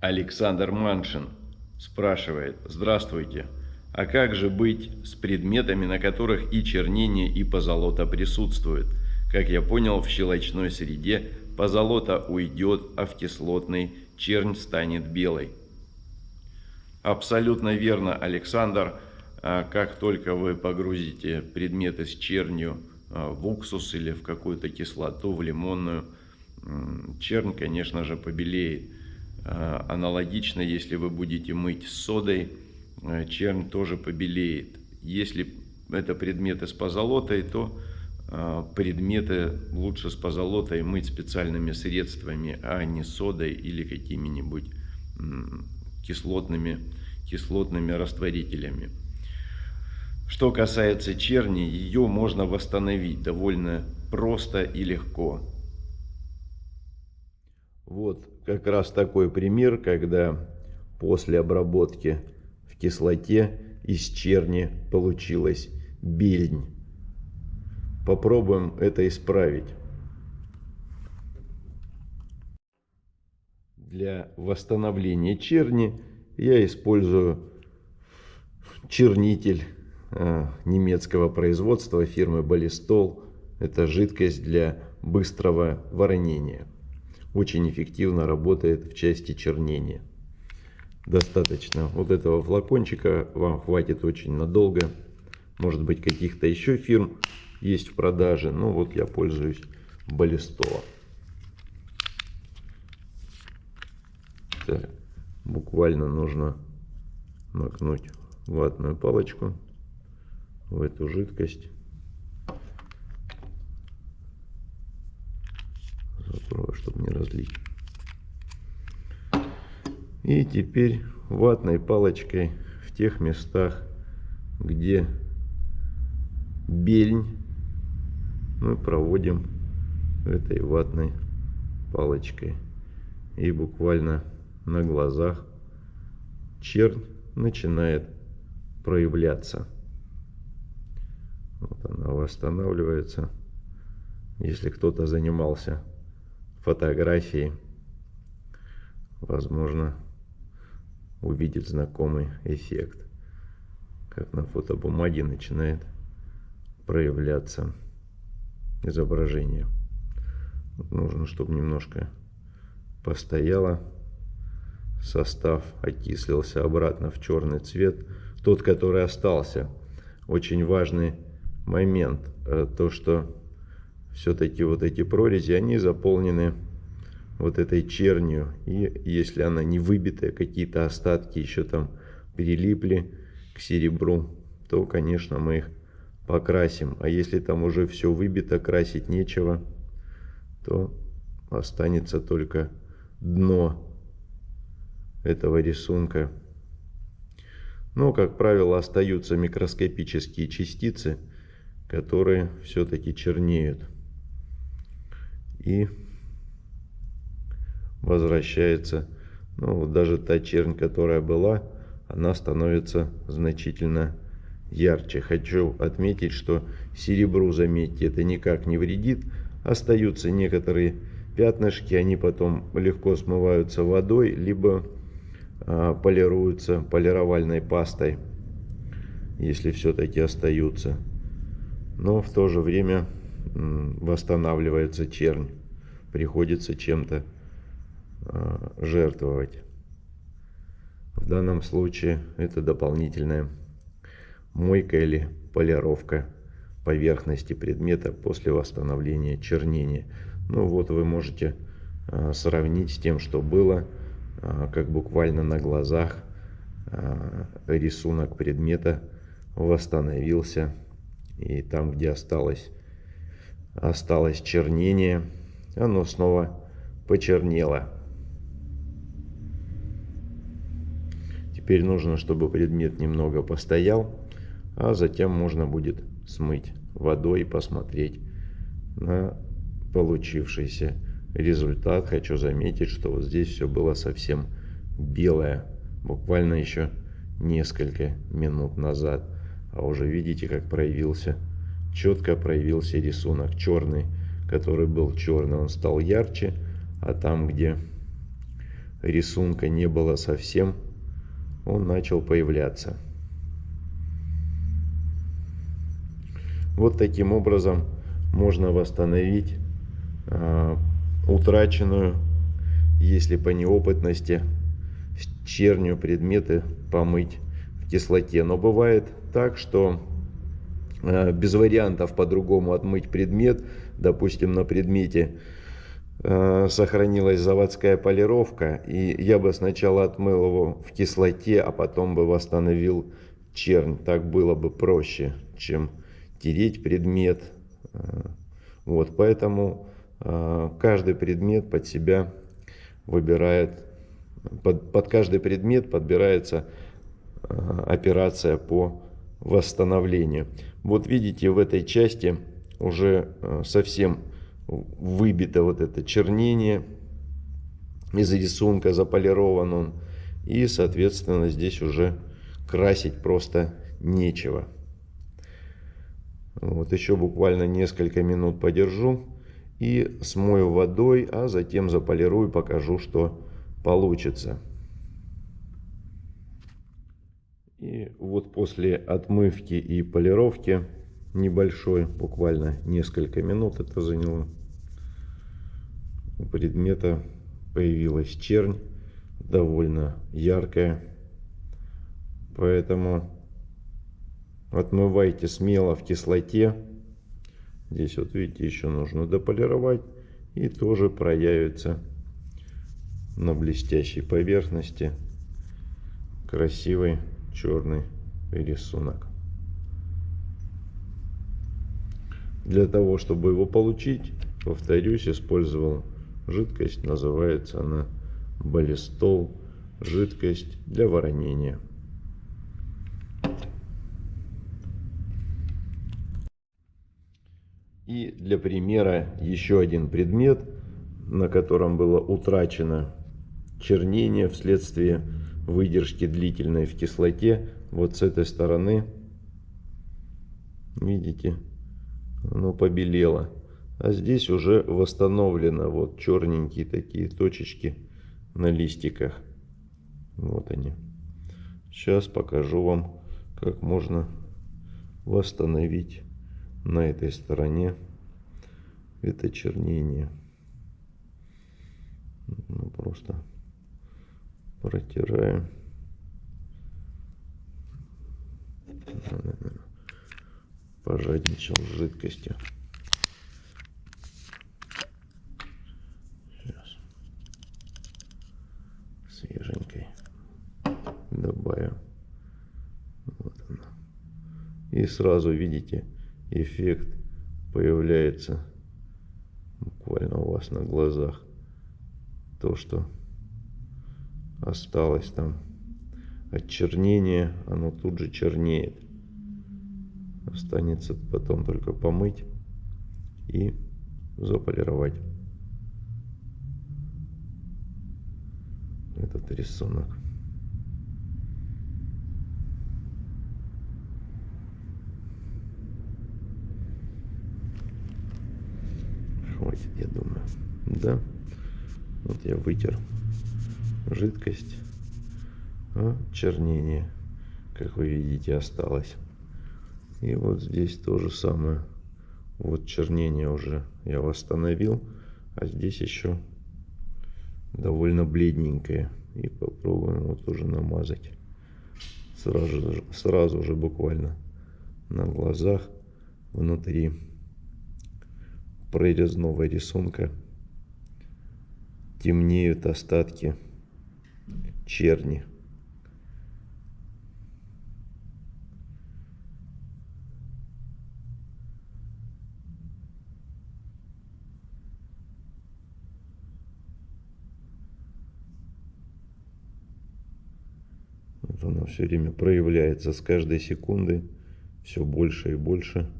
Александр Маншин спрашивает, здравствуйте, а как же быть с предметами, на которых и чернение, и позолота присутствует? Как я понял, в щелочной среде позолота уйдет, а в кислотной чернь станет белой. Абсолютно верно, Александр. А как только вы погрузите предметы с чернью а, в уксус или в какую-то кислоту, в лимонную, чернь, конечно же, побелеет. А, аналогично, если вы будете мыть содой, чернь тоже побелеет. Если это предметы с позолотой, то предметы лучше с позолотой мыть специальными средствами, а не содой или какими-нибудь кислотными, кислотными растворителями. Что касается черни, ее можно восстановить довольно просто и легко. Вот как раз такой пример, когда после обработки в кислоте из черни получилась бельнь. Попробуем это исправить. Для восстановления черни я использую чернитель э, немецкого производства фирмы Балистол. Это жидкость для быстрого воронения. Очень эффективно работает в части чернения. Достаточно вот этого флакончика вам хватит очень надолго. Может быть каких-то еще фирм есть в продаже. Но вот я пользуюсь Балистола. Так, буквально нужно макнуть ватную палочку в эту жидкость. Закрою, чтобы не разлить. И теперь ватной палочкой в тех местах, где бельнь, мы проводим этой ватной палочкой. И буквально на глазах чернь начинает проявляться. Вот она восстанавливается. Если кто-то занимался фотографией, возможно, увидит знакомый эффект. Как на фотобумаге начинает проявляться изображение. нужно, чтобы немножко постояло состав окислился обратно в черный цвет, тот, который остался. Очень важный момент, э, то, что все-таки вот эти прорези, они заполнены вот этой чернью, и если она не выбитая, какие-то остатки еще там прилипли к серебру, то, конечно, мы их покрасим. А если там уже все выбито, красить нечего, то останется только дно этого рисунка. Но, как правило, остаются микроскопические частицы, которые все-таки чернеют. И возвращается, ну, даже та чернь, которая была, она становится значительно ярче. Хочу отметить, что серебру, заметьте, это никак не вредит. Остаются некоторые пятнышки, они потом легко смываются водой, либо а, полируются полировальной пастой, если все-таки остаются. Но в то же время восстанавливается чернь. Приходится чем-то а, жертвовать. В данном случае это дополнительная мойка или полировка поверхности предмета после восстановления чернения. Ну вот вы можете а, сравнить с тем, что было а, как буквально на глазах рисунок предмета восстановился. И там, где осталось, осталось чернение, оно снова почернело. Теперь нужно, чтобы предмет немного постоял, а затем можно будет смыть водой и посмотреть на получившийся результат. Хочу заметить, что вот здесь все было совсем белое. Буквально еще несколько минут назад. А уже видите, как проявился, четко проявился рисунок черный, который был черный, он стал ярче. А там, где рисунка не было совсем, он начал появляться. Вот таким образом можно восстановить э, утраченную, если по неопытности, чернью предметы помыть в кислоте. Но бывает так, что без вариантов по-другому отмыть предмет, допустим, на предмете э, сохранилась заводская полировка, и я бы сначала отмыл его в кислоте, а потом бы восстановил чернь. Так было бы проще, чем тереть предмет. Э, вот, поэтому э, каждый предмет под себя выбирает, под, под каждый предмет подбирается э, операция по восстановлению. Вот видите, в этой части уже совсем выбито вот это чернение из рисунка, заполирован он. И, соответственно, здесь уже красить просто нечего. Вот еще буквально несколько минут подержу и смою водой, а затем заполирую, покажу, что получится. И вот после отмывки и полировки небольшой, буквально несколько минут это заняло, у предмета появилась чернь, довольно яркая, поэтому Отмывайте смело в кислоте. Здесь вот видите, еще нужно дополировать. И тоже проявится на блестящей поверхности красивый черный рисунок. Для того, чтобы его получить, повторюсь, использовал жидкость. Называется она баллистол. Жидкость для воронения. И для примера еще один предмет, на котором было утрачено чернение вследствие выдержки длительной в кислоте. Вот с этой стороны, видите, оно побелело. А здесь уже восстановлено вот черненькие такие точечки на листиках. Вот они. Сейчас покажу вам, как можно восстановить на этой стороне это чернение. Ну, просто протираем. Пожадничал с жидкостью. Сейчас. Свеженькой добавим. Вот она. И сразу видите, эффект появляется буквально у вас на глазах. То, что осталось там от чернения, оно тут же чернеет. Останется потом только помыть и заполировать этот рисунок. хватит, я думаю. Да. Вот я вытер жидкость. А чернение, как вы видите, осталось. И вот здесь то же самое. Вот чернение уже я восстановил. А здесь еще довольно бледненькое. И попробуем вот уже намазать. Сразу, сразу же буквально на глазах внутри прорезного рисунка темнеют остатки черни. Вот она все время проявляется. С каждой секунды все больше и больше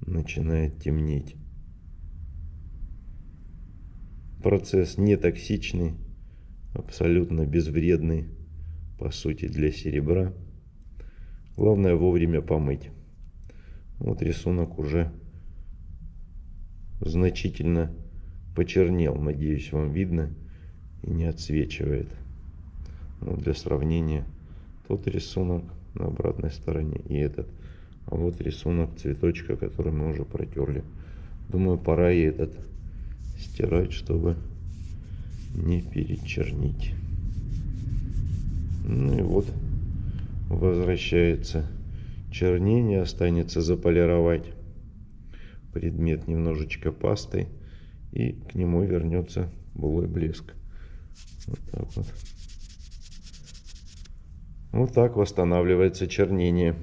начинает темнеть. Процесс не токсичный, абсолютно безвредный, по сути, для серебра. Главное вовремя помыть. Вот рисунок уже значительно почернел. Надеюсь, вам видно. и не отсвечивает. Ну, для сравнения, тот рисунок на обратной стороне и этот. А вот рисунок цветочка, который мы уже протерли. Думаю, пора и этот стирать, чтобы не перечернить. Ну и вот возвращается чернение. Останется заполировать предмет немножечко пастой. И к нему вернется былой блеск. Вот так вот. Вот так восстанавливается чернение.